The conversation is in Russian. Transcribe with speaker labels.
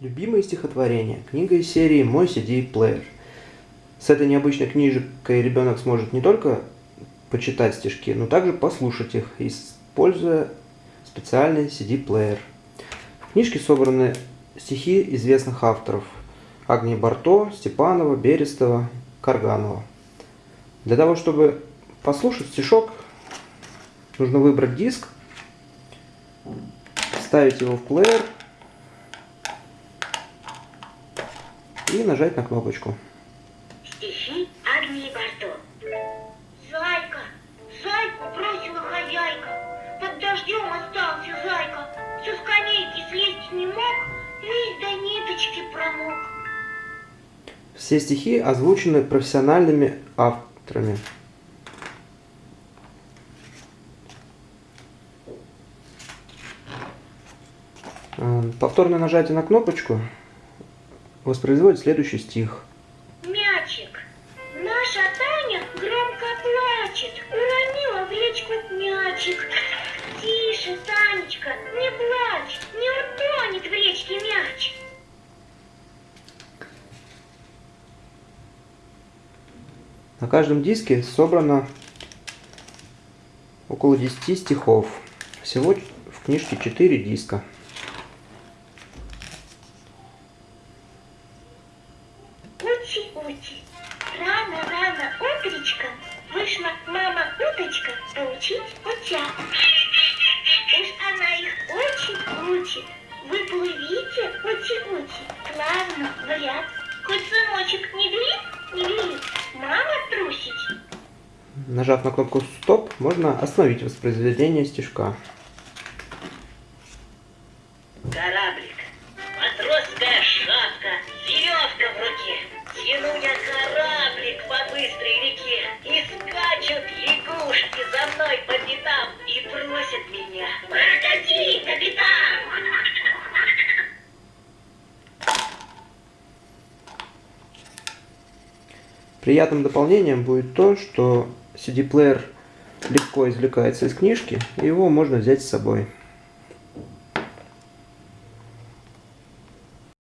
Speaker 1: Любимые стихотворения. Книга из серии «Мой CD-плеер». С этой необычной книжкой ребенок сможет не только почитать стишки, но также послушать их, используя специальный CD-плеер. В книжке собраны стихи известных авторов Агнии Барто, Степанова, Берестова, Карганова. Для того, чтобы послушать стишок, нужно выбрать диск, вставить его в плеер и нажать на кнопочку.
Speaker 2: Стихи Агнии Барто. Зайка, зайку бросила хозяйка. Под дождем остался зайка. Все с скамейки слезть не мог, весь до ниточки промок.
Speaker 1: Все стихи озвучены профессиональными авторами. Повторное нажатие на кнопочку воспроизводит следующий стих.
Speaker 2: Мячик. Наша Таня громко плачет. Уронила в речку мячик. Тише, Танечка, не плачь. Не утонет в речке мяч.
Speaker 1: На каждом диске собрано около 10 стихов. Всего в книжке 4 диска.
Speaker 2: Ути-ути, рано-рано утречка вышла мама-уточка поучить утят. Уж она их очень учит. Вы плывите, ути-ути, плавно в ряд. Хоть сыночек не велит, не велит, мама трусить.
Speaker 1: Нажав на кнопку «Стоп», можно остановить воспроизведение стишка.
Speaker 2: Кораблик, лягушки за мной по пятам и просят меня. Прокати, капитан!
Speaker 1: Приятным дополнением будет то, что CD-плеер легко извлекается из книжки, и его можно взять с собой.